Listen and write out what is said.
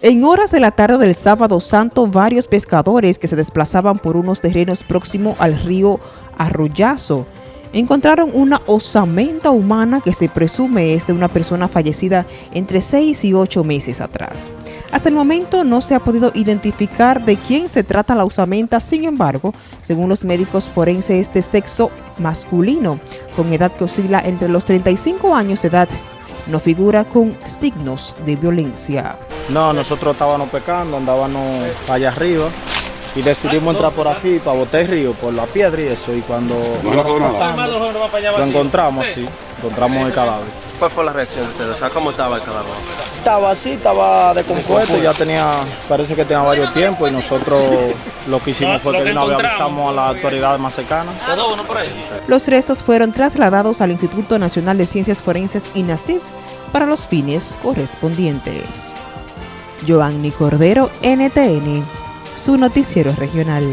En horas de la tarde del sábado santo, varios pescadores que se desplazaban por unos terrenos próximos al río Arroyazo encontraron una osamenta humana que se presume es de una persona fallecida entre 6 y 8 meses atrás. Hasta el momento no se ha podido identificar de quién se trata la osamenta, sin embargo, según los médicos forenses de sexo masculino, con edad que oscila entre los 35 años de edad, no figura con signos de violencia. No, nosotros estábamos pecando, andábamos allá arriba y decidimos entrar por aquí para botar el río, por la piedra y eso. Y cuando lo encontramos, sí, encontramos el cadáver. ¿Cuál fue la reacción de ustedes? O sea, ¿cómo estaba el cadáver? Estaba así, estaba descompuesto, ya tenía, parece que tenía varios tiempos y nosotros lo que hicimos fue que nos avisamos a las autoridades más cercanas. Los restos fueron trasladados al Instituto Nacional de Ciencias Forenses INACIF para los fines correspondientes. Joanny Cordero, NTN, su noticiero regional.